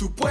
Tu põe